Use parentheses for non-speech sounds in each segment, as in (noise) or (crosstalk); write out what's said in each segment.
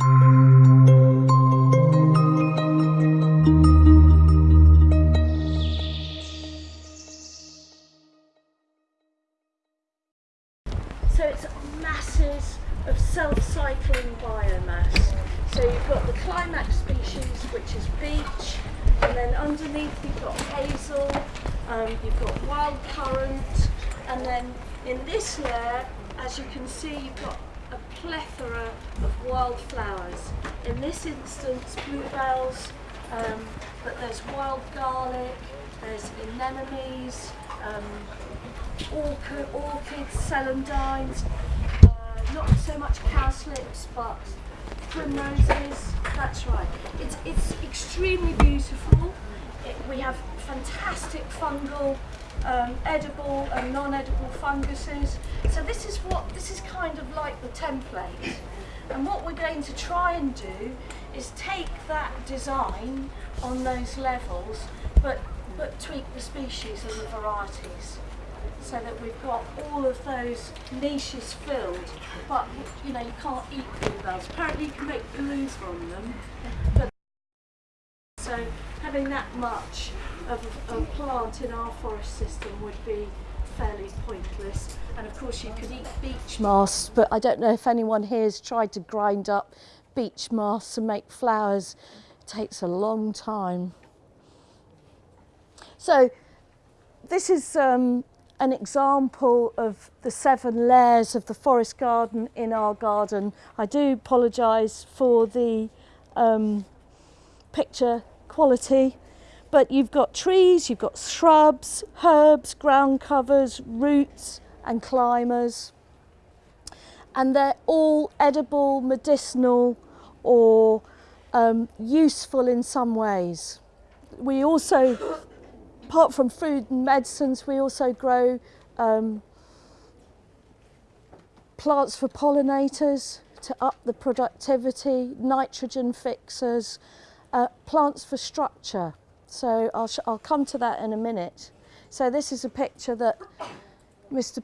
So anemones, um, orchid, orchids, celandines, uh, not so much cowslips, but primroses. That's right. It's it's extremely beautiful. It, we have fantastic fungal, um, edible and non-edible funguses. So this is what this is kind of like the template. And what we're going to try and do is take that design on those levels, but but tweak the species and the varieties so that we've got all of those niches filled. But you know, you can't eat bluebells. Apparently, you can make glues from them. But so having that much of a, plant in our forest system would be fairly pointless. And of course, you could eat beech mast, but I don't know if anyone here has tried to grind up beech mast and make flours. It takes a long time. So this is um, an example of the seven layers of the forest garden in our garden. I do apologise for the um, picture quality, but you've got trees, you've got shrubs, herbs, ground covers, roots and climbers. And they're all edible, medicinal or um, useful in some ways. We also apart from food and medicines, we also grow um, plants for pollinators to up the productivity, nitrogen fixers, uh, plants for structure. So I'll, I'll come to that in a minute. So this is a picture that Mr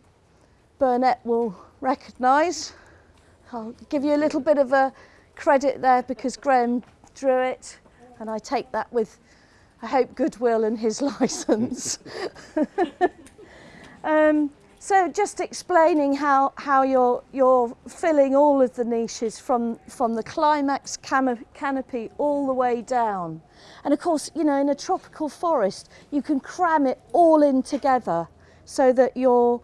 Burnett will recognise. I'll give you a little bit of a credit there because Graham drew it and I take that with I hope goodwill and his (laughs) license. (laughs) um, so just explaining how, how you're, you're filling all of the niches from, from the climax canopy all the way down. And of course, you know, in a tropical forest, you can cram it all in together so that you're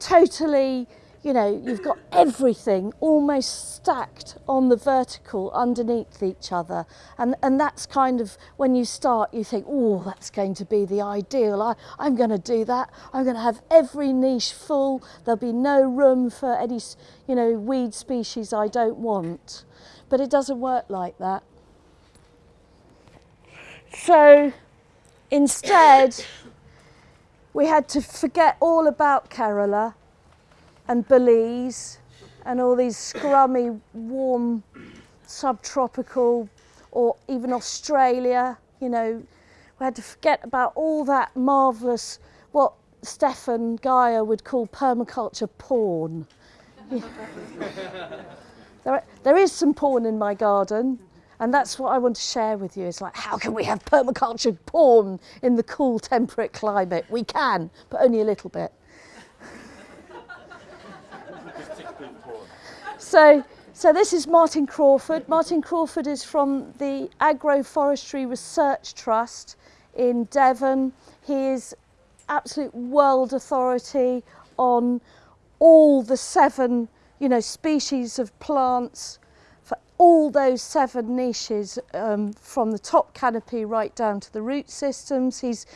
totally you know, you've got everything almost stacked on the vertical underneath each other. And, and that's kind of when you start, you think, oh, that's going to be the ideal. I, I'm going to do that. I'm going to have every niche full. There'll be no room for any, you know, weed species I don't want. But it doesn't work like that. So instead, we had to forget all about Kerala and Belize and all these scrummy, warm, subtropical, or even Australia, you know, we had to forget about all that marvellous, what Stefan Geyer would call permaculture porn. (laughs) there, there is some porn in my garden, and that's what I want to share with you. It's like, how can we have permaculture porn in the cool temperate climate? We can, but only a little bit. so, so this is Martin Crawford. Martin Crawford is from the Agroforestry Research Trust in Devon. He is absolute world authority on all the seven, you know, species of plants for all those seven niches um, from the top canopy right down to the root systems. He's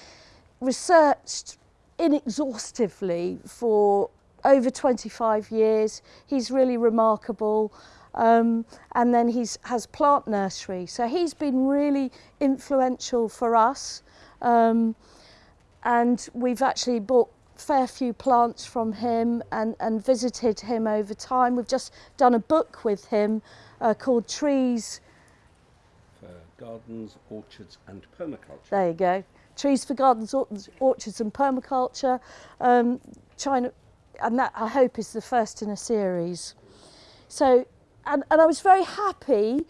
researched inexhaustively for over 25 years. He's really remarkable. Um, and then he has plant nursery. So he's been really influential for us. Um, and we've actually bought fair few plants from him and, and visited him over time. We've just done a book with him uh, called Trees. For Gardens, Orchards and Permaculture. There you go. Trees for Gardens, Orchards and Permaculture. Um, China, and that I hope is the first in a series. So, and, and I was very happy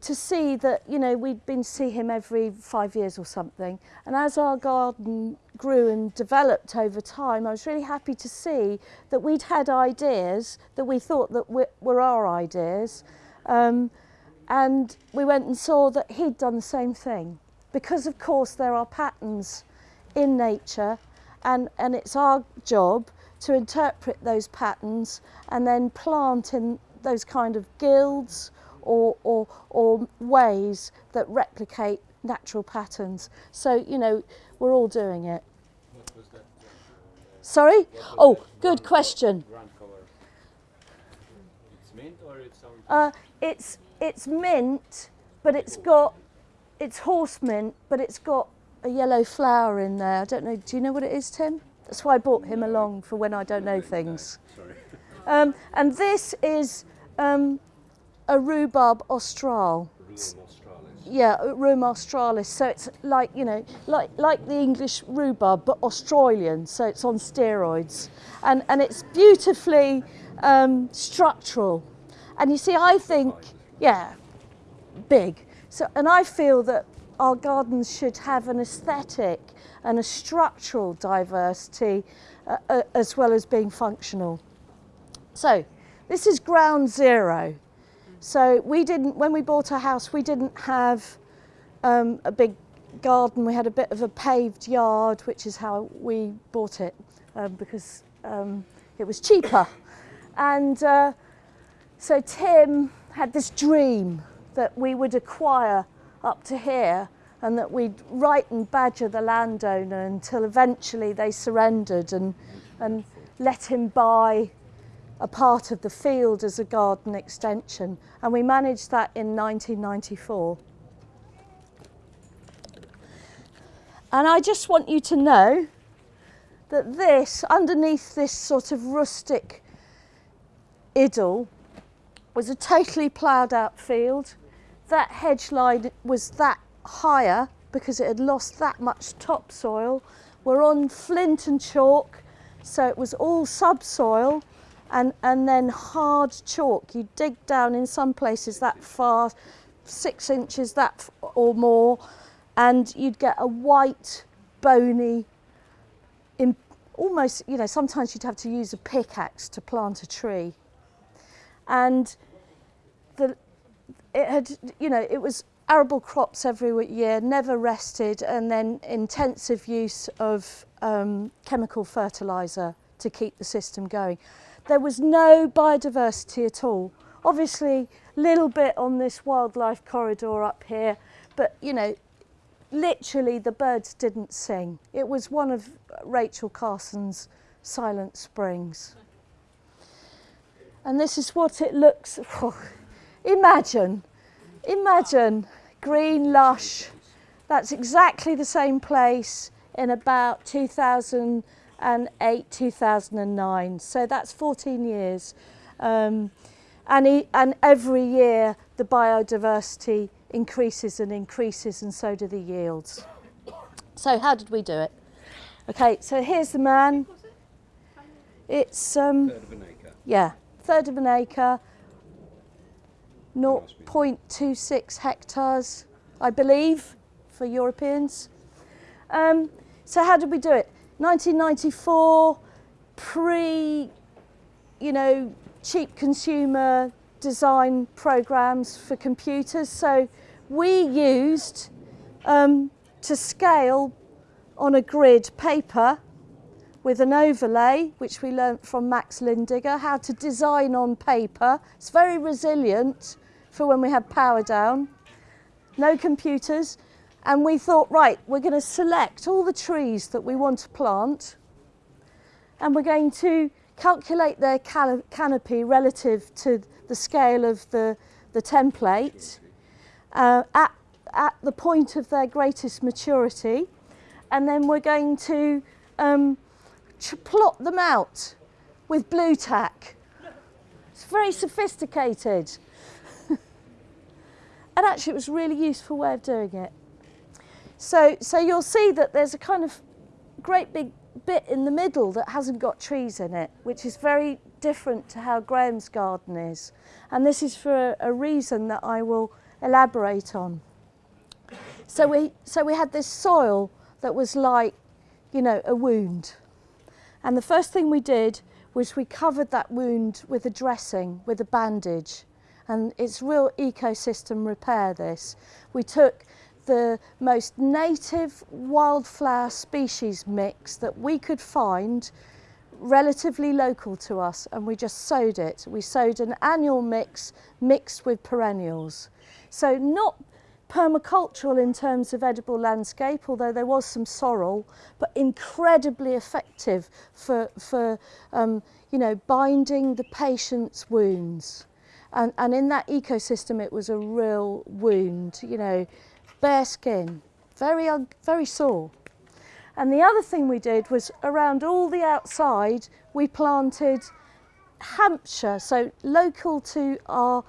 to see that, you know, we'd been see him every five years or something. And as our garden grew and developed over time, I was really happy to see that we'd had ideas that we thought that were, were our ideas. Um, and we went and saw that he'd done the same thing. Because, of course, there are patterns in nature and, and it's our job to interpret those patterns and then plant in those kind of guilds or, or, or ways that replicate natural patterns. So, you know, we're all doing it. Sorry? Oh, good question. It's mint or it's. Uh, it's, it's mint, but it's got, it's horse mint, but it's got a yellow flower in there. I don't know, do you know what it is, Tim? That's why I brought him along for when I don't know things. Um, and this is um, a rhubarb austral. Yeah, Rheum australis. So it's like, you know, like, like the English rhubarb, but Australian. So it's on steroids. And, and it's beautifully um, structural. And you see, I think, yeah, big. So, and I feel that our gardens should have an aesthetic and a structural diversity uh, uh, as well as being functional. So this is ground zero. So we didn't, when we bought our house, we didn't have um, a big garden. We had a bit of a paved yard, which is how we bought it um, because um, it was cheaper. And uh, so Tim had this dream that we would acquire up to here and that we'd write and badger the landowner until eventually they surrendered and, and let him buy a part of the field as a garden extension. And we managed that in 1994. And I just want you to know that this, underneath this sort of rustic idyll, was a totally ploughed out field. That hedge line was that higher because it had lost that much topsoil. We're on flint and chalk, so it was all subsoil and, and then hard chalk. You dig down in some places that far, six inches that or more, and you'd get a white, bony, in, almost, you know, sometimes you'd have to use a pickaxe to plant a tree. And the, it had, you know, it was arable crops every year, never rested, and then intensive use of um, chemical fertiliser to keep the system going. There was no biodiversity at all. Obviously, a little bit on this wildlife corridor up here, but you know, literally the birds didn't sing. It was one of Rachel Carson's silent springs. And this is what it looks, (laughs) imagine, Imagine, green, lush. That's exactly the same place in about 2008, 2009. So that's 14 years. Um, and, he, and every year the biodiversity increases and increases and so do the yields. So how did we do it? Okay, so here's the man. It's um, third of an acre. Yeah, third of an acre. 0.26 hectares, I believe, for Europeans. Um, so how did we do it? 1994, pre, you know, cheap consumer design programs for computers. So we used um, to scale on a grid paper with an overlay, which we learnt from Max Lindegger, how to design on paper. It's very resilient for when we have power down. No computers. And we thought, right, we're going to select all the trees that we want to plant and we're going to calculate their canopy relative to the scale of the, the template uh, at, at the point of their greatest maturity. And then we're going to um, plot them out with Blu Tack. It's very sophisticated. And actually it was a really useful way of doing it. So, so you'll see that there's a kind of great big bit in the middle that hasn't got trees in it, which is very different to how Graham's garden is. And this is for a, a reason that I will elaborate on. So we, so we had this soil that was like, you know, a wound. And the first thing we did was we covered that wound with a dressing, with a bandage. and it's real ecosystem repair this. We took the most native wildflower species mix that we could find relatively local to us and we just sowed it. We sowed an annual mix mixed with perennials. So not permacultural in terms of edible landscape, although there was some sorrel, but incredibly effective for, for um, you know, binding the patient's wounds. And, and in that ecosystem, it was a real wound, you know, bare skin, very, very sore. And the other thing we did was around all the outside, we planted Hampshire, so local to our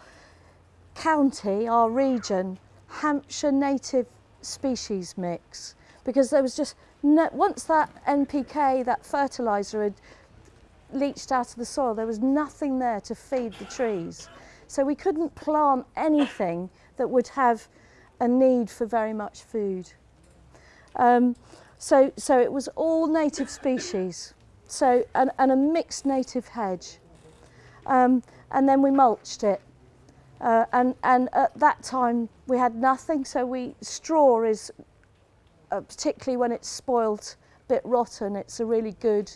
county, our region, Hampshire native species mix. Because there was just, no, once that NPK, that fertiliser had leached out of the soil, there was nothing there to feed the trees. So we couldn't plant anything that would have a need for very much food. Um, so, so it was all native species, so and, and a mixed native hedge. Um, and then we mulched it. Uh, and, and at that time we had nothing, so we straw is, uh, particularly when it's spoilt, a bit rotten, it's a really good,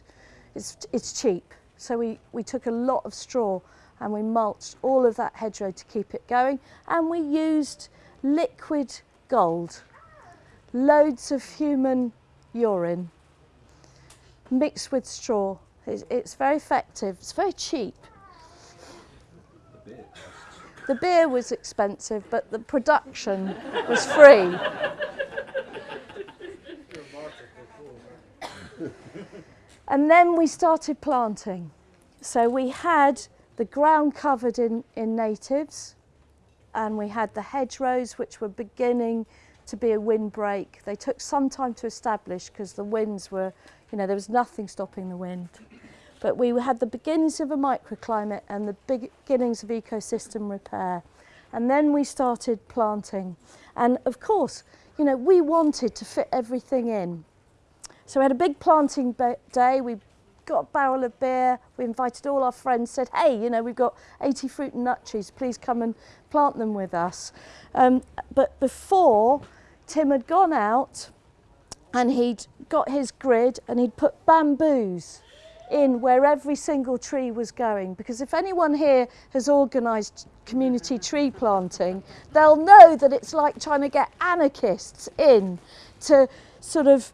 it's, it's cheap. So we, we took a lot of straw and we mulched all of that hedgerow to keep it going. And we used liquid gold, loads of human urine mixed with straw. It's, it's very effective, it's very cheap. The beer The beer was expensive, but the production was free. and then we started planting. So we had the ground covered in, in natives, and we had the hedgerows which were beginning to be a windbreak. They took some time to establish because the winds were, you know, there was nothing stopping the wind. But we had the beginnings of a microclimate and the beginnings of ecosystem repair. And then we started planting. And of course, you know, we wanted to fit everything in. So we had a big planting day. We got a barrel of beer. We invited all our friends, said, hey, you know, we've got 80 fruit and nut trees. Please come and plant them with us. Um, but before, Tim had gone out and he'd got his grid and he'd put bamboos in where every single tree was going. Because if anyone here has organised community tree planting, they'll know that it's like trying to get anarchists in to sort of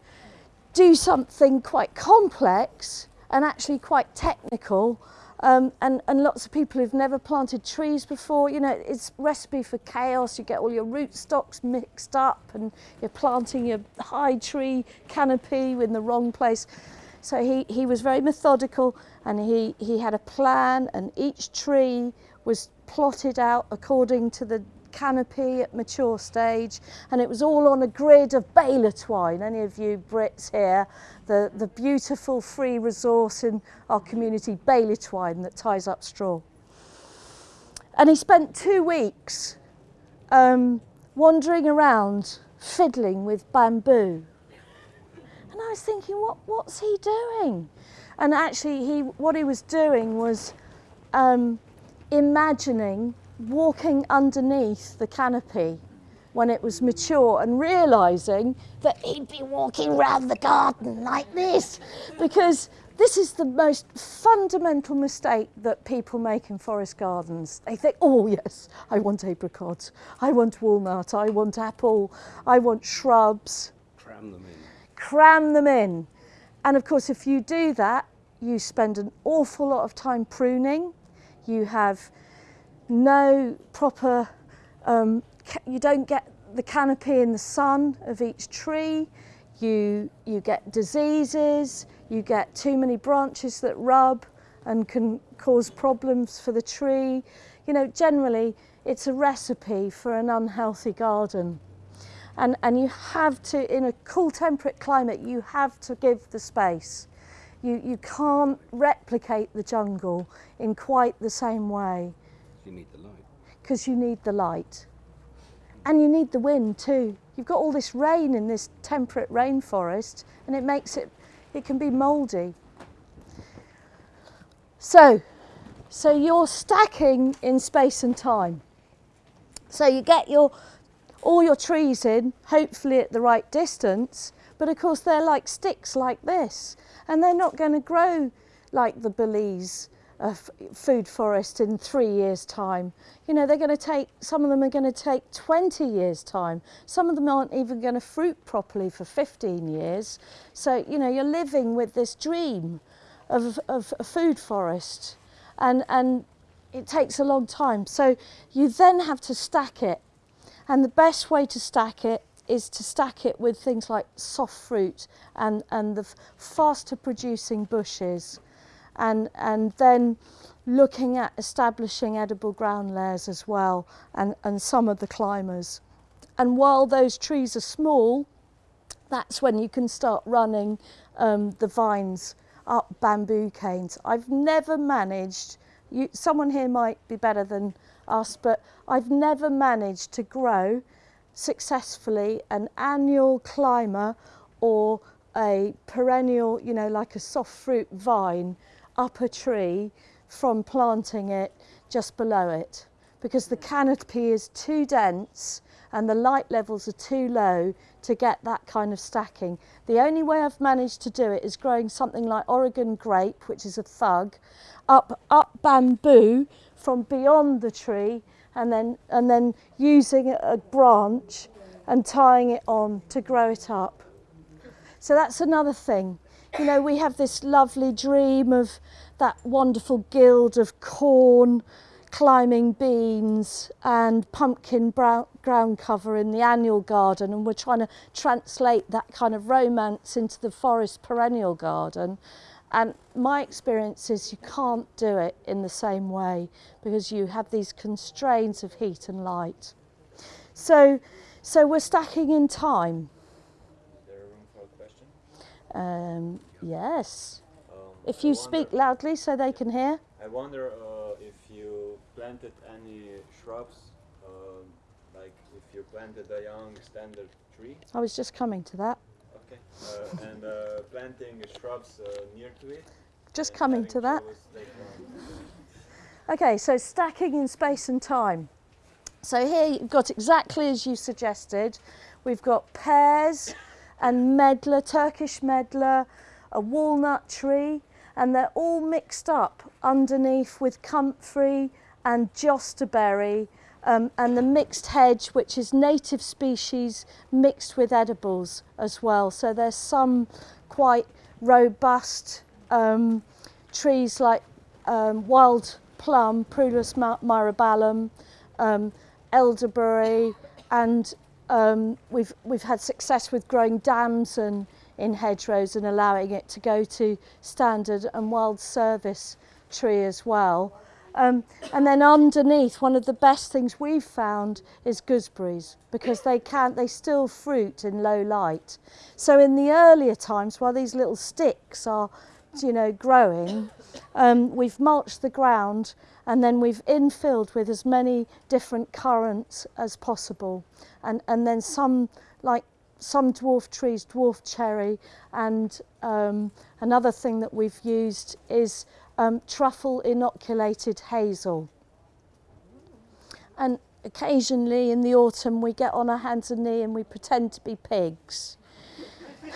do something quite complex and actually quite technical um, and, and lots of people who've never planted trees before, you know, it's recipe for chaos. You get all your rootstocks mixed up and you're planting your high tree canopy in the wrong place. So he, he was very methodical and he, he had a plan and each tree was plotted out according to the canopy at mature stage and it was all on a grid of baler twine. Any of you Brits here, the, the beautiful free resource in our community, baler twine that ties up straw. And he spent two weeks um, wandering around fiddling with bamboo. And I was thinking, what, what's he doing? And actually, he, what he was doing was um, imagining walking underneath the canopy when it was mature and realizing that he'd be walking round the garden like this because this is the most fundamental mistake that people make in forest gardens. They think, oh yes, I want apricot, I want walnut, I want apple, I want shrubs. Cram them in. Cram them in. And of course, if you do that, you spend an awful lot of time pruning. You have no proper, um, you don't get the canopy in the sun of each tree, you, you get diseases, you get too many branches that rub and can cause problems for the tree. You know, generally it's a recipe for an unhealthy garden. And, and you have to, in a cool temperate climate, you have to give the space. You, you can't replicate replicate the jungle in quite the same way You need the light. because you need the light and you need the wind too. You've got all this rain in this temperate rainforest and it makes it, it can be mouldy. So, so you're stacking in space and time. So you get your all your trees in, hopefully at the right distance, but of course they're like sticks like this, and they're not going to grow like the Belize f- food forest in three years' time. You know, they're going to take, some of them are going to take 20 years' time. Some of them aren't even going to fruit properly for 15 years. So, you know, you're living with this dream of, of a food forest, and, and it takes a long time. So you then have to stack it and the best way to stack it is to stack it with things like soft fruit and, and the faster producing bushes. And, and then looking at establishing edible ground layers as well and, and some of the climbers. And while those trees are small, that's when you can start running um, the vines up bamboo canes. I've never managed, you, someone here might be better than us, but I've never managed to grow successfully an annual climber or a perennial, you know, like a soft fruit vine up a tree from planting it just below it because the canopy is too dense and the light levels are too low to get that kind of stacking. The only way I've managed to do it is growing something like Oregon grape, which is a thug, up up bamboo from beyond the tree and then and then using a branch and tying it on to grow it up. So that's another thing. You know, we have this lovely dream of that wonderful guild of corn, climbing beans, and pumpkin brown, ground cover in the annual garden, and we're trying to translate that kind of romance into the forest perennial garden. And my experience is you can't do it in the same way because you have these constraints of heat and light. So, so we're stacking in time. Is there room for a question? Um, yes. Um, If you speak loudly so they can hear. I wonder uh, if you planted any shrubs, um, like if you planted a young standard tree, I was just coming to that. okay, uh, and uh, planting shrubs uh, near to it. Just coming to that. on. Okay, so stacking in space and time. So here you've got exactly as you suggested. We've got pears and medlar, Turkish medlar, a walnut tree, and they're all mixed up underneath with comfrey and jostaberry um, and the mixed hedge, which is native species mixed with edibles as well. So there's some quite robust um, trees like um, wild plum, Prunus my- myrobalum, um, elderberry, and um, we've we've had success with growing damson in hedgerows and allowing it to go to standard and wild service tree as well. Um, and then underneath, one of the best things we've found is gooseberries because they can they still fruit in low light. So in the earlier times, while these little sticks are, you know, growing, um, we've mulched the ground and then we've infilled with as many different currants as possible, and and then some like some dwarf trees, dwarf cherry, and um, another thing that we've used is um, truffle inoculated hazel. And occasionally in the autumn we get on our hands and knees and we pretend to be pigs. (laughs)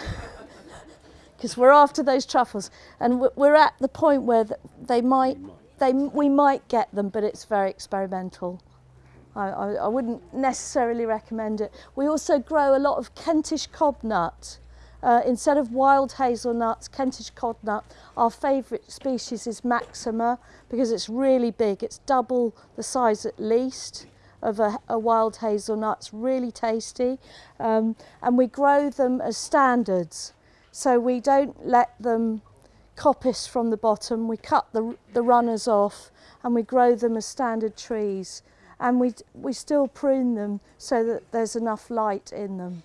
Because we're after those truffles, and we- we're at the point where they might, they we might get them, but it's very experimental. I, I, I wouldn't necessarily recommend it. We also grow a lot of Kentish cobnut. Uh, instead of wild hazelnuts, Kentish cobnut, our favourite species is Maxima because it's really big. It's double the size at least of a, a wild hazelnut. It's really tasty. Um, and we grow them as standards. So we don't let them coppice from the bottom. We cut the, the runners off and we grow them as standard trees. And we, we still prune them so that there's enough light in them.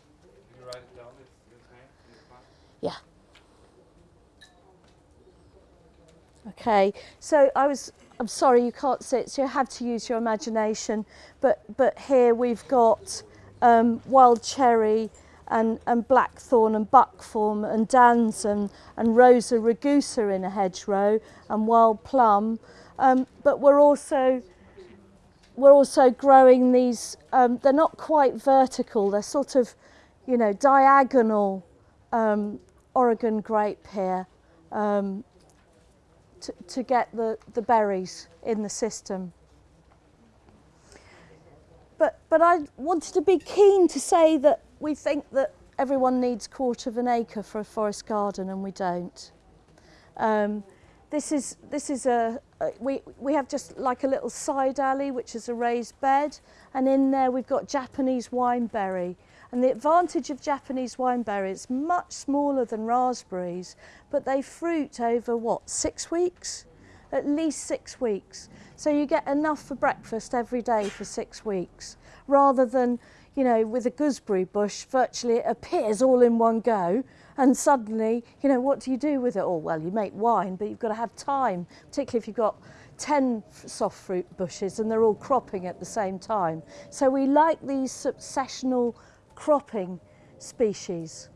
You write it down this, this name in the plan? Yeah. Okay, so I was, I'm sorry you can't see it, so you have to use your imagination. But, but here we've got um, wild cherry and, and blackthorn and buckthorn and damson and rosa rugosa in a hedgerow and wild plum. Um, but we're also we're also growing these, um, they're not quite vertical, they're sort of, you know, diagonal um, Oregon grape here um, to, to get the, the berries in the system. But, but I wanted to be keen to say that we think that everyone needs a quarter of an acre for a forest garden and we don't. Um, this is, this is a, Uh, we, we have just like a little side alley, which is a raised bed, and in there we've got Japanese wineberry. And the advantage of Japanese wineberry, is much smaller than raspberries, but they fruit over what, six weeks? At least six weeks. So you get enough for breakfast every day for six weeks, rather than, you know, with a gooseberry bush, virtually it appears all in one go. And suddenly, you know, what do you do with it all? Well, you make wine, but you've got to have time, particularly if you've got 10 soft fruit bushes and they're all cropping at the same time. So we like these successional cropping species.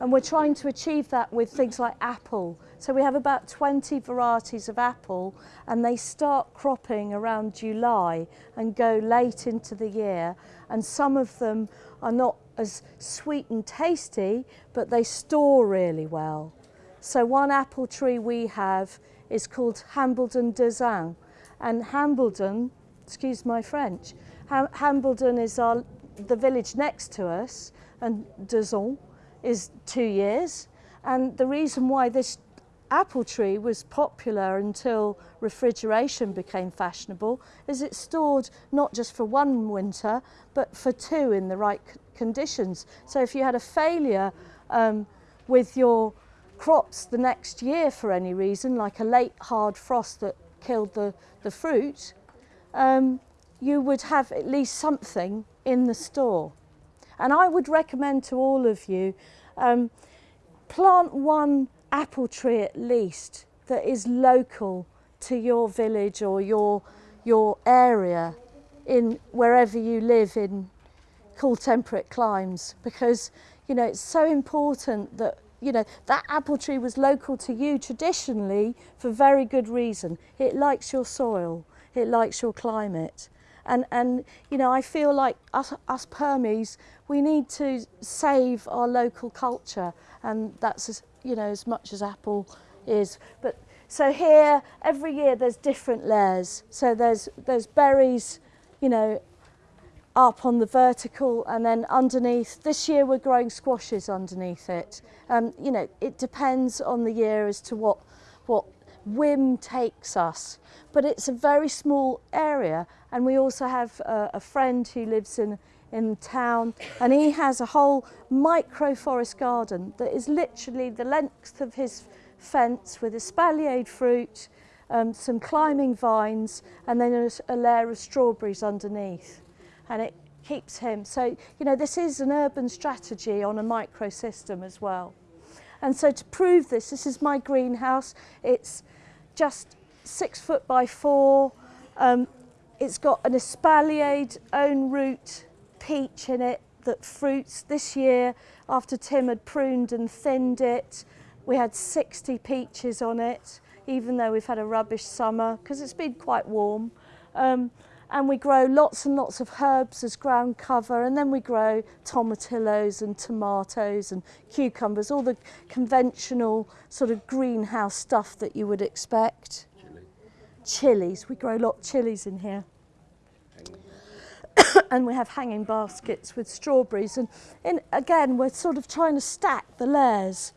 And we're trying to achieve that with things like apple. So we have about 20 varieties of apple and they start cropping around July and go late into the year. And some of them are not as sweet and tasty, but they store really well. So one apple tree we have is called Hambledon Deux Ans. And Hambledon, excuse my French, Hambledon is our, the village next to us, and Deux Ans is two years. And the reason why this apple tree was popular until refrigeration became fashionable is it stored not just for one winter but for two in the right conditions. So if you had a failure um, with your crops the next year for any reason, like a late hard frost that killed the, the fruit, um, you would have at least something in the store. And I would recommend to all of you, um, plant one apple tree at least that is local to your village or your, your area in wherever you live in cool temperate climes because you know it's so important that you know that apple tree was local to you traditionally for very good reason. It likes your soil. It likes your climate. And and you know I feel like us, us Permies we need to save our local culture and that's as you know as much as apple is. But so here every year there's different layers. So there's there's berries you know up on the vertical and then underneath. This year we're growing squashes underneath it. Um you know it depends on the year as to what what whim takes us but it's a very small area. And we also have a, a friend who lives in in town and he has a whole micro forest garden that is literally the length of his fence with espaliered fruit um, some climbing vines and then a, a layer of strawberries underneath and it keeps him. So, you know, this is an urban strategy on a microsystem as well. And so to prove this, this is my greenhouse. It's just six foot by four. Um, it's got an espaliered own root peach in it that fruits this year after Tim had pruned and thinned it. We had 60 peaches on it, even though we've had a rubbish summer because it's been quite warm. Um, and we grow lots and lots of herbs as ground cover and then we grow tomatillos and tomatoes and cucumbers, all the conventional sort of greenhouse stuff that you would expect. Chili. Chilies, we grow a lot of chilies in here. (coughs) and we have hanging baskets with strawberries and in, again we're sort of trying to stack the layers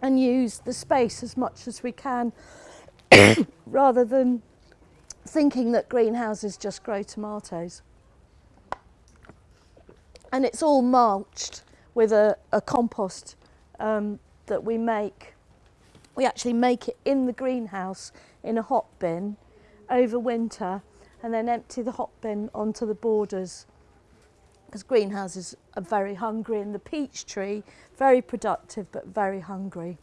and use the space as much as we can (coughs) rather than thinking that greenhouses just grow tomatoes. And it's all mulched with a, a compost um, that we make. We actually make it in the greenhouse in a hot bin over winter and then empty the hot bin onto the borders because greenhouses are very hungry and the peach tree, very productive but very hungry.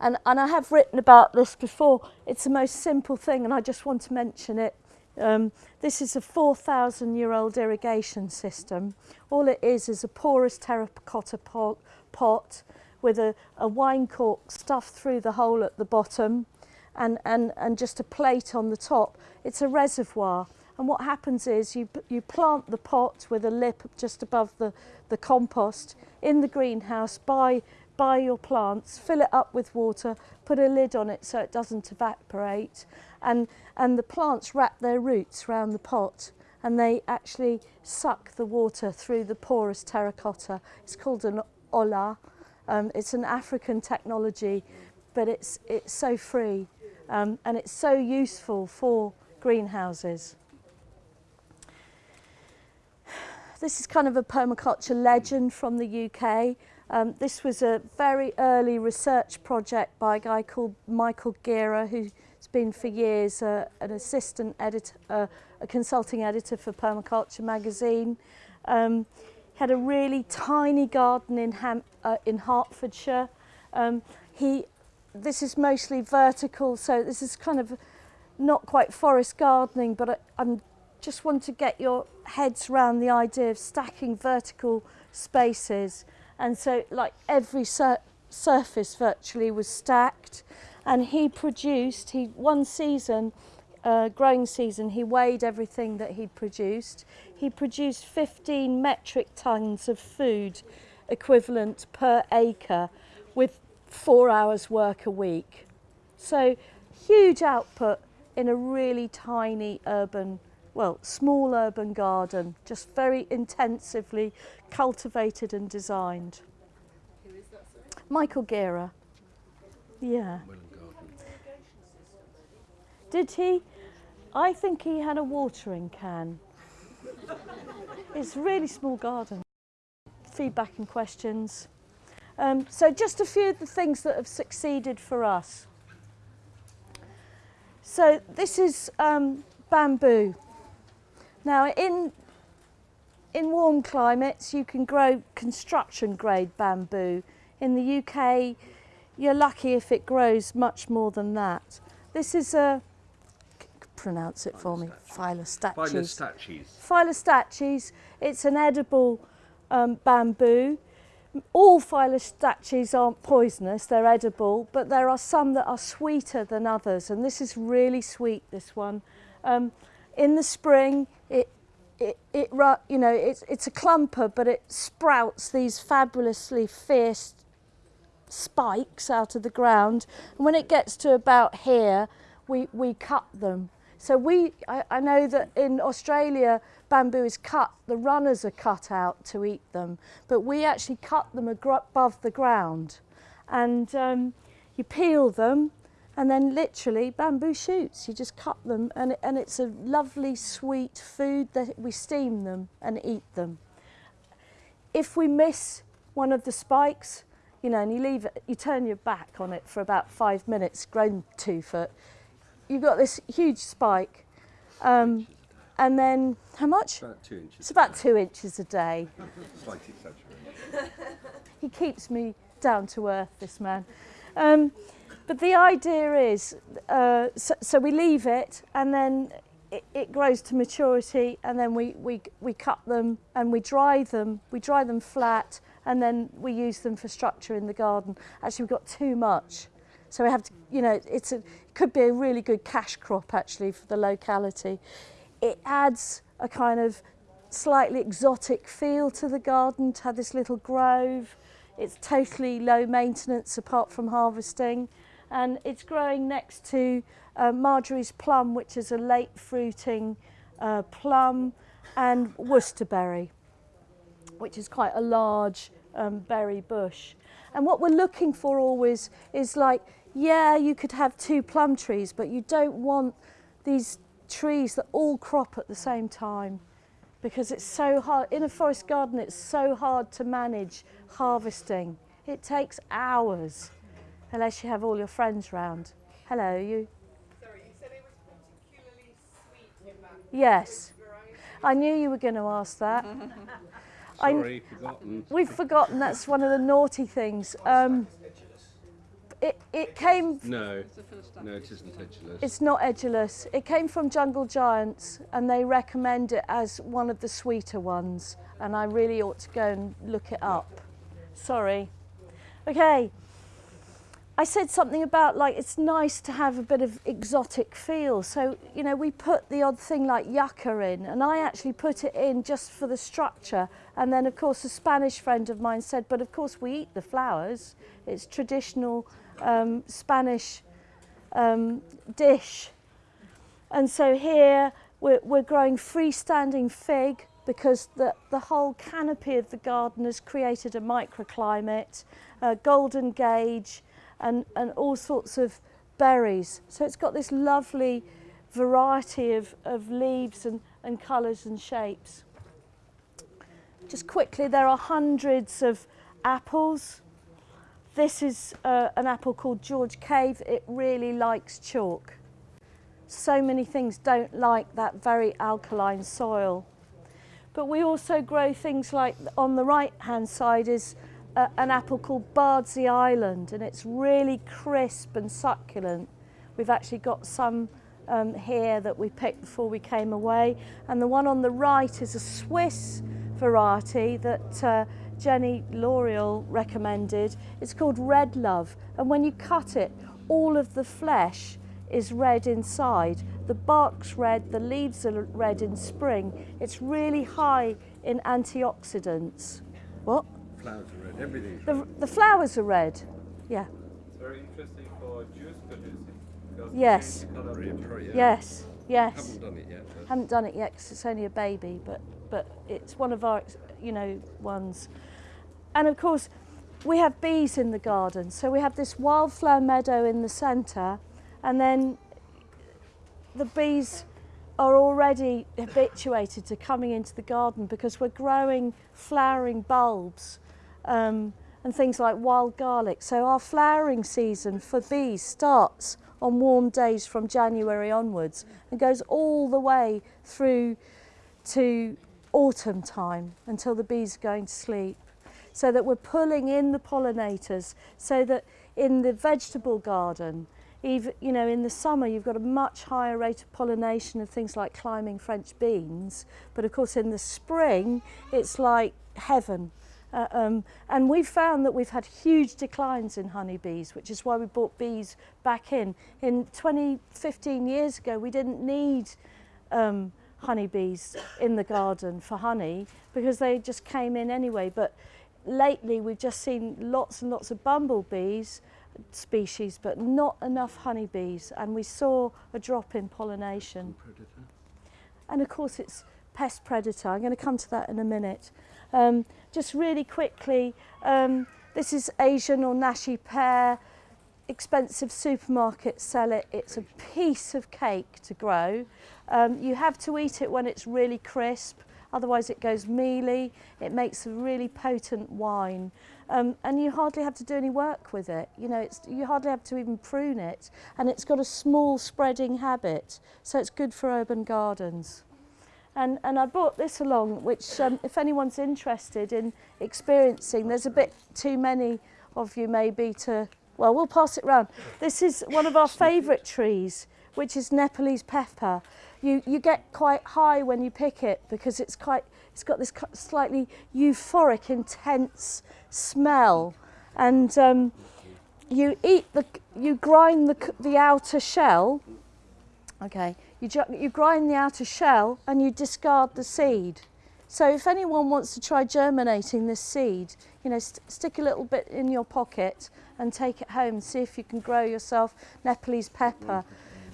And, and I have written about this before. It's the most simple thing, and I just want to mention it. Um, this is a 4,000 year old irrigation system. All it is is a porous terracotta pot, pot with a, a wine cork stuffed through the hole at the bottom and, and, and just a plate on the top. It's a reservoir. And what happens is you, you plant the pot with a lip just above the, the compost in the greenhouse by by your plants, fill it up with water, put a lid on it so it doesn't evaporate, and, and the plants wrap their roots round the pot and they actually suck the water through the porous terracotta. It's called an olla. Um, it's an African technology, but it's, it's so free um, and it's so useful for greenhouses. (sighs) This is kind of a permaculture legend from the UK. Um, this was a very early research project by a guy called Michael Gera, who's been for years uh, an assistant editor, uh, a consulting editor for Permaculture magazine. Um, he had a really tiny garden in, Ham uh, in Hertfordshire. Um, he, this is mostly vertical, so this is kind of not quite forest gardening, but I I'm just want to get your heads round the idea of stacking vertical spaces. And so like every sur surface virtually was stacked and he produced, he one season, uh, growing season, he weighed everything that he'd produced. He produced 15 metric tons of food equivalent per acre with four hours work a week. So huge output in a really tiny urban well, small urban garden, just very intensively cultivated and designed. Michael Guerra. Yeah. Did he? I think he had a watering can. it's really small garden. Feedback and questions. Um, so just a few of the things that have succeeded for us. So this is um, bamboo. Now in, in warm climates you can grow construction grade bamboo. In the UK you're lucky if it grows much more than that. This is a, pronounce it for me, Phyllostachys. Phyllostachys. Phyllostachys, it's an edible um, bamboo. All Phyllostachys aren't poisonous, they're edible, but there are some that are sweeter than others, and this is really sweet, this one. Um, in the spring, it it, it you know it's it's a clumper but it sprouts these fabulously fierce spikes out of the ground. And when it gets to about here we we cut them. So we I, I know that in Australia bamboo is cut the runners are cut out to eat them. But we actually cut them above the ground. And um, you peel them and then literally bamboo shoots. You just cut them and, and it's a lovely sweet food that we steam them and eat them. If we miss one of the spikes, you know, and you leave it, you turn your back on it for about five minutes, grown two foot, you've got this huge spike. Um, and then, how much? About two inches. It's about two inches a day. (laughs) Slight exaggeration. he keeps me down to earth, this man. Um, But the idea is, uh, so, so we leave it and then it, it grows to maturity and then we, we, we cut them and we dry them. We dry them flat and then we use them for structure in the garden. Actually, we've got too much. So we have to, you know, it's a, it could be a really good cash crop actually for the locality. It adds a kind of slightly exotic feel to the garden to have this little grove. It's totally low maintenance apart from harvesting. And it's growing next to uh, Marjorie's plum, which is a late fruiting uh, plum, and Worcesterberry, which is quite a large um, berry bush. And what we're looking for always is like, yeah, you could have two plum trees, but you don't want these trees that all crop at the same time because it's so hard. In a forest garden, it's so hard to manage harvesting. It takes hours unless you have all your friends round. Hello, you. Sorry, you said it was particularly sweet in that. Yes. I knew you were going to ask that. (laughs) I- Sorry, forgotten. We've forgotten that's one of the naughty things. Um, it, it came No, no, it isn't edulis. It's not edulis. It came from Jungle Giants and they recommend it as one of the sweeter ones. And I really ought to go and look it up. Sorry. Okay. I said something about like it's nice to have a bit of exotic feel. So, you know, we put the odd thing like yucca in and I actually put it in just for the structure. And then of course a Spanish friend of mine said, but of course we eat the flowers. It's traditional um, Spanish um, dish. And so here we're, we're growing freestanding fig because the, the whole canopy of the garden has created a microclimate, a golden gage and, and all sorts of berries. So it's got this lovely variety of, of leaves and, and colours and shapes. Just quickly, there are hundreds of apples. This is uh, an apple called George Cave. It really likes chalk. So many things don't like that very alkaline soil. But we also grow things like on the right hand side is an apple called Bardsey Island and it's really crisp and succulent. We've actually got some um, here that we picked before we came away and the one on the right is a Swiss variety that uh, Jenny L'Oreal recommended. It's called Red Love and when you cut it all of the flesh is red inside. The bark's red, the leaves are red in spring. It's really high in antioxidants. What? Flowers are red, everything's The, red. the flowers are red. Yeah. It's very interesting for juice producing. Yes. it color of Very the juice. appropriate. Yes. Yes. Haven't done it yet. But Haven't done it yet because it's only a baby, but but it's one of our you know ones. And of course, we have bees in the garden, so we have this wildflower meadow in the centre, and then the bees are already habituated to coming into the garden because we're growing flowering bulbs um, and things like wild garlic. So our flowering season for bees starts on warm days from January onwards and goes all the way through to autumn time until the bees are going to sleep. So that we're pulling in the pollinators so that in the vegetable garden, even you know in the summer you've got a much higher rate of pollination of things like climbing French beans, but of course in the spring it's like heaven. Uh, um, and we've found that we've had huge declines in honeybees, which is why we brought bees back in. In 20, 15 years ago, we didn't need um, honeybees in the garden for honey because they just came in anyway. But lately, we've just seen lots and lots of bumblebees species, but not enough honeybees. And we saw a drop in pollination. And of course, it's pest predator. I'm going to come to that in a minute. Um, just really quickly, um, this is Asian or Nashi pear. Expensive supermarkets sell it. It's a piece of cake to grow. Um, you have to eat it when it's really crisp, otherwise it goes mealy. It makes a really potent wine. Um, and you hardly have to do any work with it. You know, it's, you hardly have to even prune it. And it's got a small spreading habit, so it's good for urban gardens. And, and I brought this along, which um, if anyone's interested in experiencing, there's a bit too many of you maybe to, well, we'll pass it round. This is one of our favourite trees, which is Nepalese pepper. You, you get quite high when you pick it because it's quite, it's got this slightly euphoric, intense smell. And um, you eat the, you grind the, the outer shell, Okay, You, you grind the outer shell and you discard the seed. So if anyone wants to try germinating this seed, you know, st stick a little bit in your pocket and take it home and see if you can grow yourself Nepalese pepper.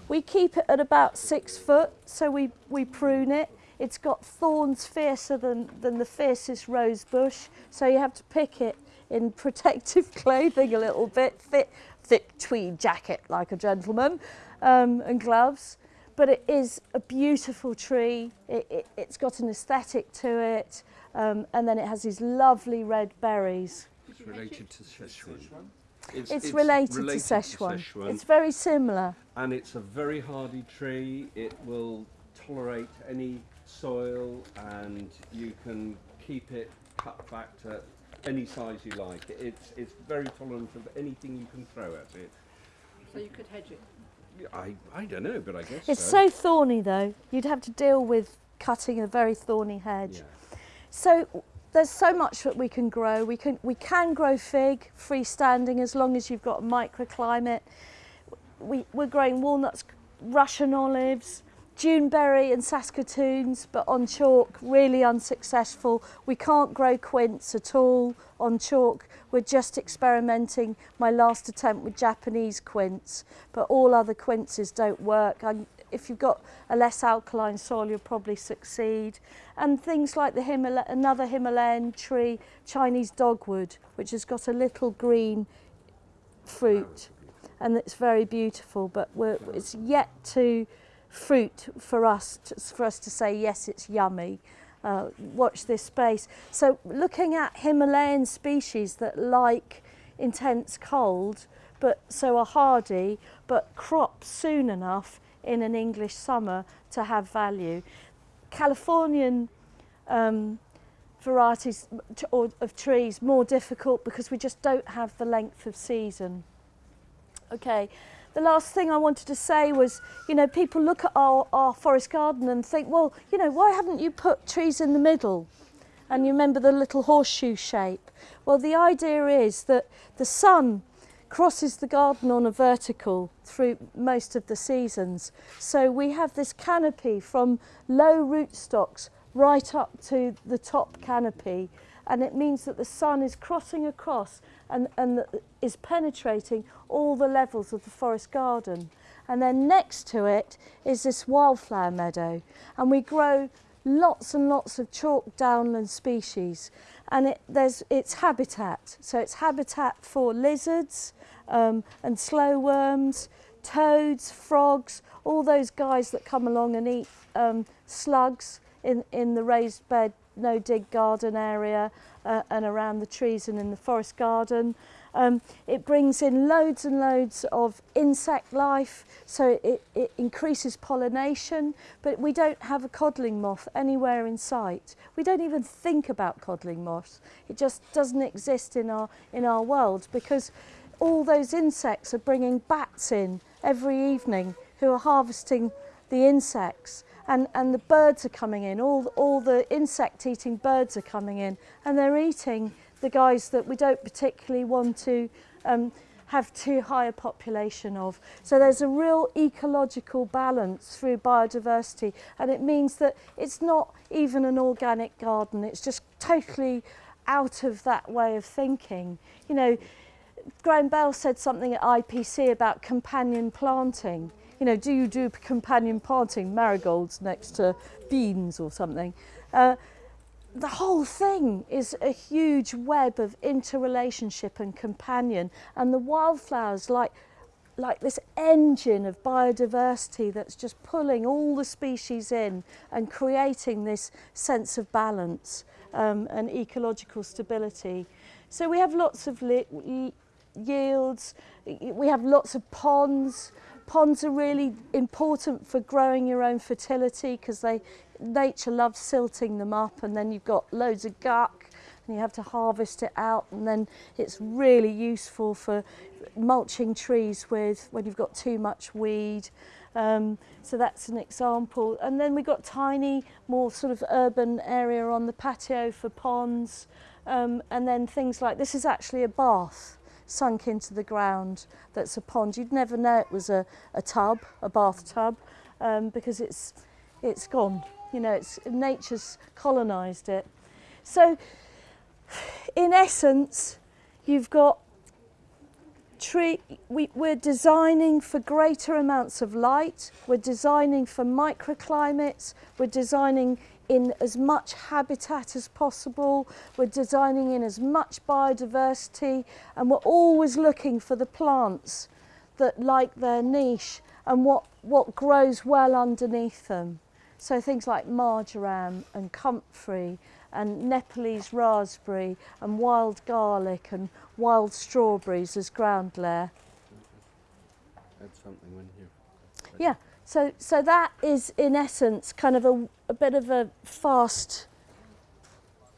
We keep it at about six foot, so we, we prune it. It's got thorns fiercer than, than the fiercest rose bush, so you have to pick it in (laughs) protective clothing a little bit, thick, thick tweed jacket like a gentleman, um, and gloves. But it is a beautiful tree. It, it, it's got an aesthetic to it, um, and then it has these lovely red berries. It's related to Szechuan. It's, related, to Szechuan. It's very similar. and it's a very hardy tree. It will tolerate any soil, and you can keep it cut back to any size you like. It's it's very tolerant of anything you can throw at it. So you could hedge it. I I don't know, but I guess It's so. so thorny though. You'd have to deal with cutting a very thorny hedge. Yeah. So there's so much that we can grow. We can we can grow fig freestanding as long as you've got a microclimate. We, we're growing walnuts, Russian olives, Juneberry and Saskatoons, but on chalk, really unsuccessful. We can't grow quince at all on chalk. We're just experimenting my last attempt with Japanese quince, but all other quinces don't work. I, if you've got a less alkaline soil, you'll probably succeed. And things like the Himala another Himalayan tree, Chinese dogwood, which has got a little green fruit and it's very beautiful, but we're, it's yet to fruit for us to, for us to say yes, it's yummy. Uh, watch this space. So looking at Himalayan species that like intense cold, but so are hardy, but crop soon enough in an English summer to have value. Californian um, varieties of trees more difficult because we just don't have the length of season. Okay, the last thing I wanted to say was, you know, people look at our, our forest garden and think, well, you know, why haven't you put trees in the middle? And you remember the little horseshoe shape. Well, the idea is that the sun crosses the garden on a vertical through most of the seasons. So we have this canopy from low rootstocks right up to the top canopy and it means that the sun is crossing across and, and is penetrating all the levels of the forest garden. And then next to it is this wildflower meadow and we grow lots and lots of chalk downland species and it, there's, it's habitat. So it's habitat for lizards um, and slow worms, toads, frogs, all those guys that come along and eat um, slugs in, in the raised bed no dig garden area uh, and around the trees and in the forest garden. Um, it brings in loads and loads of insect life, so it, it increases pollination, but we don't have a codling moth anywhere in sight. We don't even think about codling moths. It just doesn't exist in our, in our world because all those insects are bringing bats in every evening who are harvesting the insects and, and the birds are coming in, all, all the insect-eating birds are coming in, and they're eating the guys that we don't particularly want to um, have too high a population of. So there's a real ecological balance through biodiversity and it means that it's not even an organic garden, it's just totally out of that way of thinking. You know, Graham Bell said something at IPC about companion planting you know, do you do companion planting marigolds next to beans or something? Uh, the whole thing is a huge web of interrelationship and companion and the wildflowers like like this engine of biodiversity that's just pulling all the species in and creating this sense of balance um, and ecological stability. So we have lots of yields, we have lots of ponds, Ponds are really important for growing your own fertility because they nature loves silting them up and then you've got loads of guck and you have to harvest it out and then it's really useful for mulching trees with when you've got too much weed um, so that's an example. And then we've got tiny more sort of urban area on the patio for ponds um, and then things like this is actually a bath. Sunk into the ground that's a pond. You'd never know it was a, a tub, a bathtub, um, because it's, it's gone. You know, it's, nature's colonised it. So, in essence, you've got tree, we, we're designing for greater amounts of light, we're designing for microclimates, we're designing in as much habitat as possible, we're designing in as much biodiversity, and we're always looking for the plants that like their niche and what, what grows well underneath them. So things like marjoram and comfrey and Nepalese raspberry and wild garlic and wild strawberries as ground layer. Add something when you. Yeah, so, so that is in essence kind of a, a bit of a fast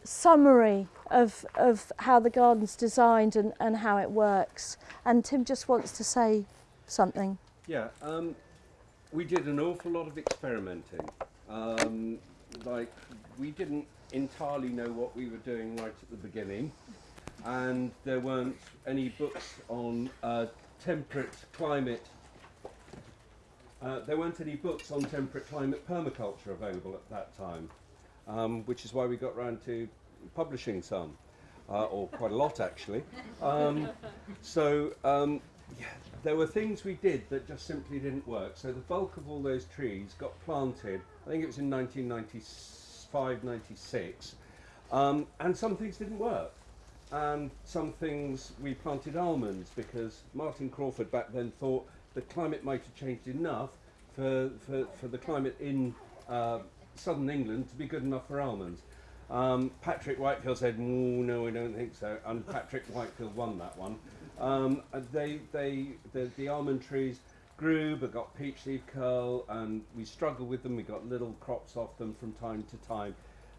summary of, of how the garden's designed and, and how it works. And Tim just wants to say something. Yeah, um, we did an awful lot of experimenting. Um, like, we didn't entirely know what we were doing right at the beginning, and there weren't any books on uh, temperate climate. Uh, there weren't any books on temperate climate permaculture available at that time, um, which is why we got round to publishing some, uh, or quite a lot actually. Um, so um, yeah, there were things we did that just simply didn't work. So the bulk of all those trees got planted, I think it was in 1995, 96, um, and some things didn't work. And some things we planted almonds because Martin Crawford back then thought the climate might have changed enough for, for, for the climate in uh, southern England to be good enough for almonds. Um, Patrick Whitefield said, "Mm, no, I don't think so. And Patrick Whitefield won that one. Um, they, they, the, the almond trees grew but got peach leaf curl and we struggled with them. We got little crops off them from time to time.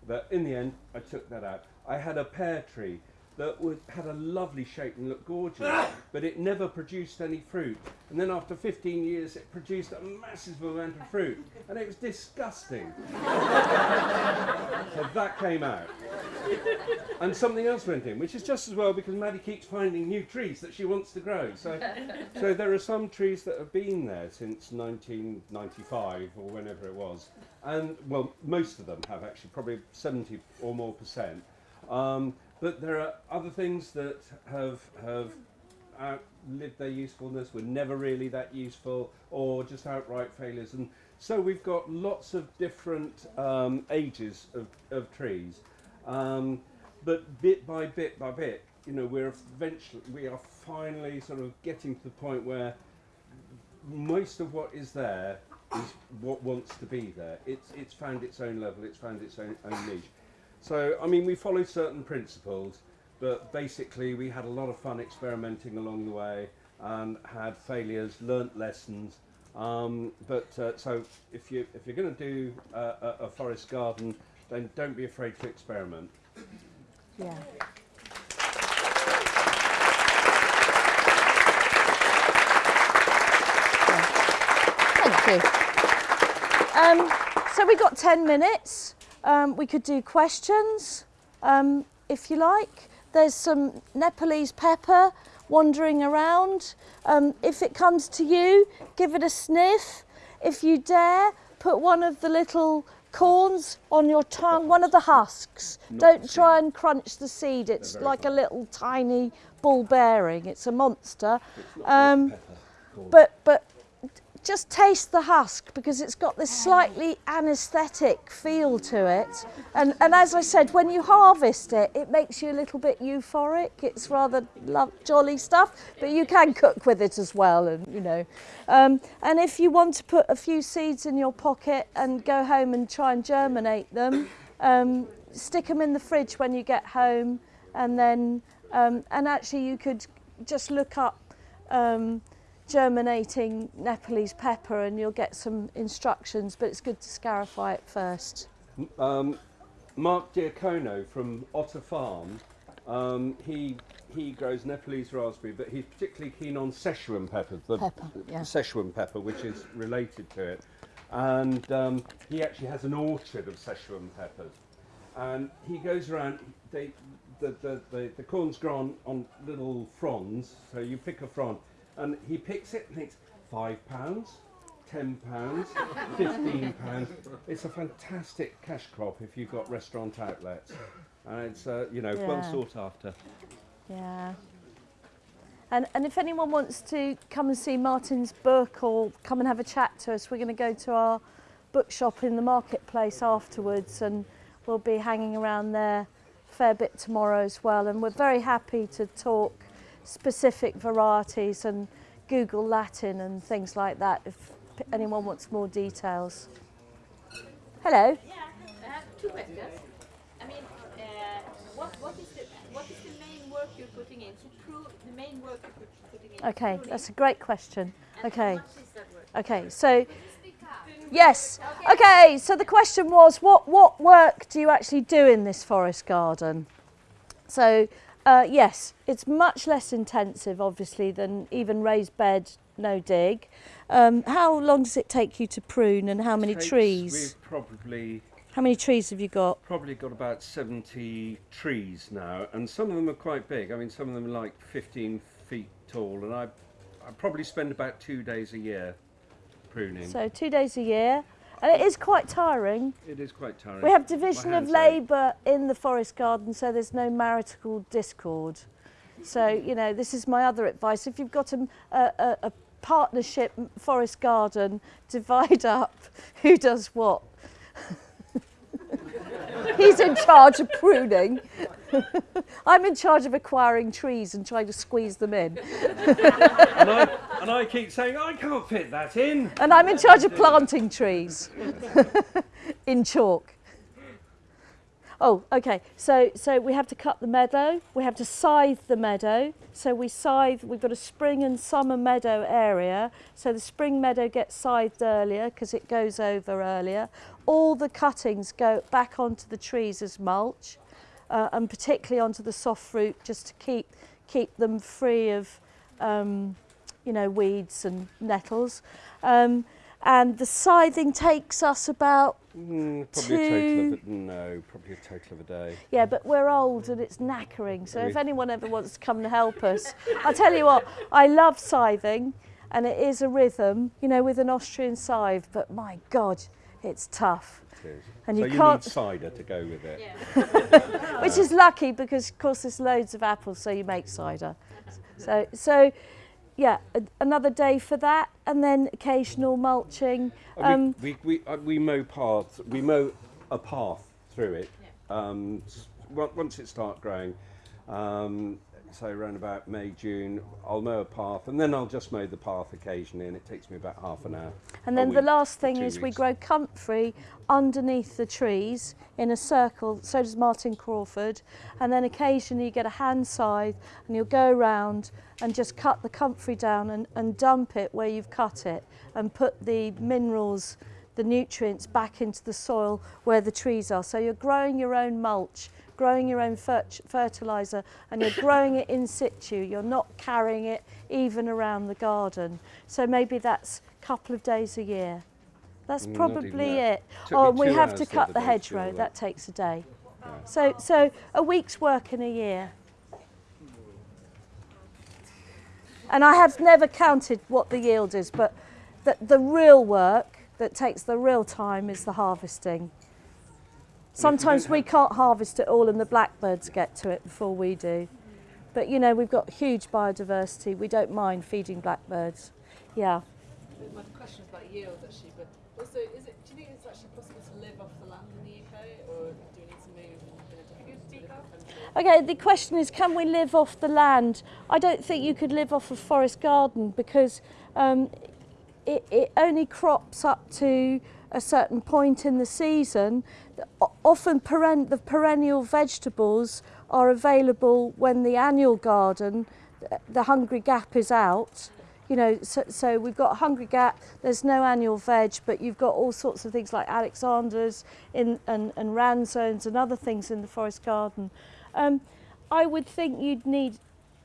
But in the end, I took that out. I had a pear tree that was, had a lovely shape and looked gorgeous, but it never produced any fruit. And then after 15 years, it produced a massive amount of fruit, and it was disgusting. so that came out. And something else went in, which is just as well because Maddie keeps finding new trees that she wants to grow. So, (laughs) so there are some trees that have been there since 1995 or whenever it was. And, well, most of them have actually, probably 70 or more percent. Um, but there are other things that have have outlived their usefulness, were never really that useful, or just outright failures. And so we've got lots of different um, ages of, of trees. Um, but bit by bit by bit, you know, we're eventually, we are finally sort of getting to the point where most of what is there is what wants to be there. It's, it's found its own level, it's found its own, own niche. So, I mean, we followed certain principles, but basically we had a lot of fun experimenting along the way and had failures, learnt lessons. Um, but uh, so if you if you're going to do uh, a, a forest garden, then don't be afraid to experiment. Yeah. Thank you. Um, so we got 10 minutes. Um, we could do questions, um, if you like. There's some Nepalese pepper wandering around. Um, if it comes to you, give it a sniff. If you dare, put one of the little corns on your tongue, one of the husks. Not Don't try and crunch the seed. It's like a little tiny ball bearing. It's a monster. It's Um, pepper. But but just taste the husk because it's got this slightly anesthetic feel to it. And, and as I said, when you harvest it, it makes you a little bit euphoric. It's rather love, jolly stuff, but you can cook with it as well. And, you know, um, and if you want to put a few seeds in your pocket and go home and try and germinate them, um, stick them in the fridge when you get home. And then, um, and actually you could just look up um, germinating Nepalese pepper and you'll get some instructions, but it's good to scarify it first. Um, Mark Diacono from Otter Farm, um, he he grows Nepalese raspberry, but he's particularly keen on Szechuan pepper, the Pepper, yeah. Szechuan pepper, which is related to it. And um, he actually has an orchard of Szechuan peppers. And he goes around, they, the, the, the, the corn's grown on little fronds, so you pick a frond, and he picks it and thinks, five pounds, ten pounds, fifteen (laughs) pounds. It's a fantastic cash crop if you've got restaurant outlets. And it's, uh, you know, well sought after. Yeah. And, and if anyone wants to come and see Martin's book or come and have a chat to us, we're going to go to our bookshop in the marketplace afterwards and we'll be hanging around there a fair bit tomorrow as well. And we're very happy to talk specific varieties and Google Latin and things like that if anyone wants more details. Hello. Yeah, I have two questions. I mean, uh, what, what, is the, what is the main work you're putting in? To prove the main work you're putting in. Okay, pruning, that's a great question. and Okay. How much is that work? Okay, so yes. Okay, so the question was what what work do you actually do in this forest garden? So uh, yes, it's much less intensive, obviously, than even raised bed, no dig. Um, how long does it take you to prune, and how many Takes- trees? We've probably How many trees have you got? probably got about 70 trees now, and some of them are quite big. I mean, some of them are like 15 feet tall, and I, I probably spend about two days a year pruning. So two days a year, and it is quite tiring. it is quite tiring. We have division of labour in the forest garden, so there's no marital discord. So you know, this is my other advice. If you've got a, a, a, partnership forest garden, divide up (laughs) who does what. (laughs) He's in charge of pruning. (laughs) I'm in charge of acquiring trees and trying to squeeze them in. and, I, and I keep saying, I can't fit that in. And I'm in charge of planting trees (laughs) in chalk. Oh, okay. So, so we have to cut the meadow. We have to scythe the meadow. So we scythe. We've got a spring and summer meadow area. So the spring meadow gets scythed earlier because it goes over earlier. All the cuttings go back onto the trees as mulch, uh, and particularly onto the soft fruit just to keep keep them free of um, you know weeds and nettles. Um, and the scything takes us about mm, probably two... a total of a, no probably a total of a day. Yeah but we're old and it's knackering so if anyone ever wants to come and help us I'll tell you what I love scything and it is a rhythm you know with an Austrian scythe but my god it's tough is. And so you, you can't... need cider to go with it. Yeah. (laughs) Which is lucky because, of course, there's loads of apples, so you make cider. So, so yeah, a, another day for that, and then occasional mulching. Oh, um, we, we, we, we mow paths, we mow a path through it. Yeah. Um, once it starts growing, um, say around about May, June, I'll mow a path and then I'll just mow the path occasionally and it takes me about half an hour. And then week, the last thing is weeks. we grow comfrey underneath the trees in a circle, so does Martin Crawford, and then occasionally you get a hand scythe and you'll go around and just cut the comfrey down and, and dump it where you've cut it and put the minerals the nutrients back into the soil where the trees are. So you're growing your own mulch growing your own fer- fertiliser and you're growing it in situ. You're not carrying it even around the garden. So maybe that's a couple of days a year. That's Mm, probably that. it. Oh, we have to cut the day to do hedgerow. That takes a day. So, so a week's work in a year. And I have never counted what the yield is, but the, the real work that takes the real time is the harvesting. Sometimes we can't harvest it all and the blackbirds get to it before we do. But you know, we've got huge biodiversity. We don't mind feeding blackbirds. Yeah. My question is about yield actually, but also, is it? Do you think it's actually possible to live off the land in the UK, or do we need to move in a different, different? Okay, the question is can we live off the land? I don't think you could live off a forest garden because um, it, it only crops up to a certain point in the season. Often peren- the perennial vegetables are available when the annual garden, the Hungry Gap is out. You know, so, so we've got Hungry Gap, there's no annual veg, but you've got all sorts of things like Alexander's in, and, and Ramsons and other things in the forest garden. Um, I would think you'd need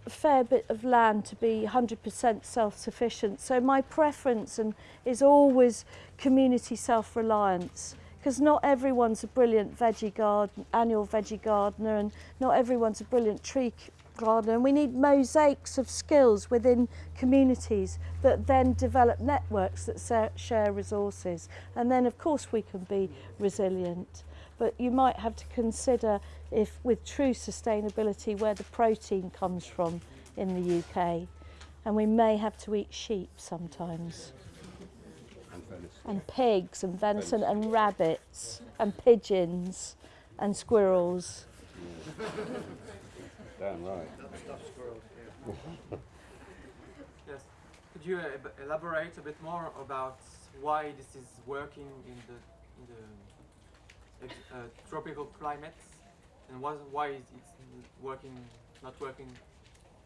a fair bit of land to be 100% self-sufficient. So my preference and is always community self-reliance because not everyone's a brilliant veggie garden, annual veggie gardener and not everyone's a brilliant tree gardener. And we need mosaics of skills within communities that then develop networks that share resources. And then of course we can be resilient. But you might have to consider if with true sustainability where the protein comes from in the UK. And we may have to eat sheep sometimes, And pigs, and venison, and rabbits, and pigeons, and squirrels. Damn right. (laughs) Yes. Could you uh, elaborate a bit more about why this is working in the in the uh, tropical climates, and why why is it working not working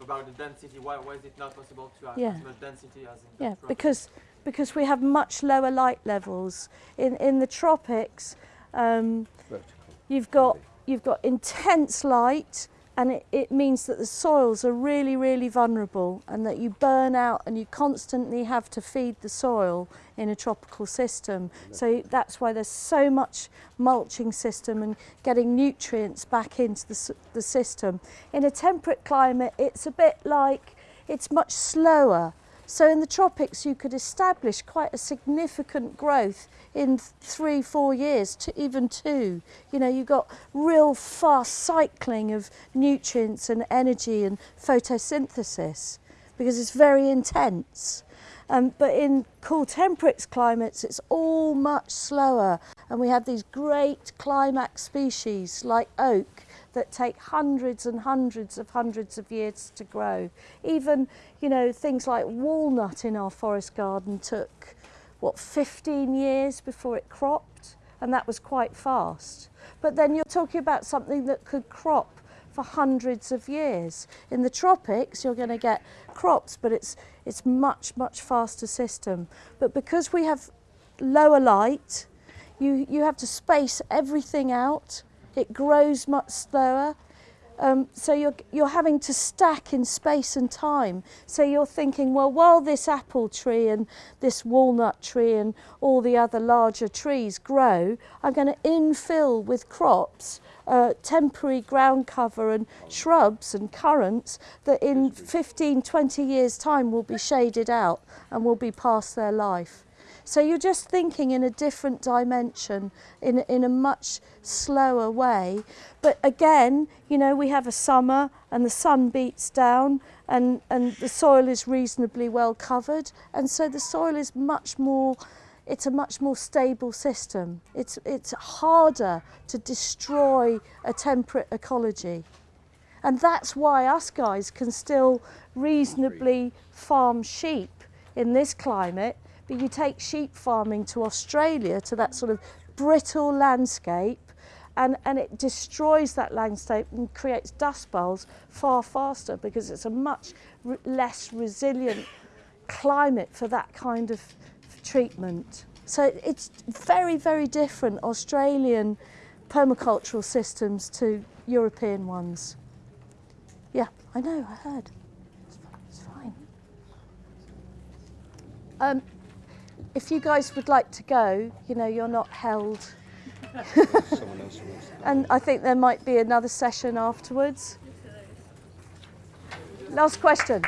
about the density? Why why is it not possible to have Yeah. as much density as in the Yeah, tropics? because because we have much lower light levels. In, in the tropics, um, you've, got, you've got intense light and it, it means that the soils are really, really vulnerable and that you burn out and you constantly have to feed the soil in a tropical system. So that's why there's so much mulching system and getting nutrients back into the, the system. In a temperate climate, it's a bit like, it's much slower. So in the tropics, you could establish quite a significant growth in three, four years, to even two. You know, you've got real fast cycling of nutrients and energy and photosynthesis because it's very intense. Um, but in cool temperate climates, it's all much slower. And we have these great climax species like oak that take hundreds and hundreds of hundreds of years to grow. Even, you know, things like walnut in our forest garden took, what, 15 years before it cropped? And that was quite fast. But then you're talking about something that could crop for hundreds of years. In the tropics, you're going to get crops, but it's, it's much, much faster system. But because we have lower light, you, you have to space everything out. It grows much slower. Um, so you're, you're having to stack in space and time. So you're thinking, well, while this apple tree and this walnut tree and all the other larger trees grow, I'm going to infill with crops, uh, temporary ground cover and shrubs and currants that in 15, 20 years' time will be shaded out and will be past their life. So you're just thinking in a different dimension, in, in a much slower way. But again, you know, we have a summer and the sun beats down and, and the soil is reasonably well covered. And so the soil is much more, it's a much more stable system. It's, it's harder to destroy a temperate ecology. And that's why us guys can still reasonably farm sheep in this climate. But you take sheep farming to Australia, to that sort of brittle landscape, and, and it destroys that landscape and creates dust bowls far faster because it's a much re- less resilient climate for that kind of treatment. So it's very, very different Australian permacultural systems to European ones. Yeah, I know, I heard. It's, fi- it's fine. Um, if you guys would like to go, you know, you're not held. and I think there might be another session afterwards. Last question.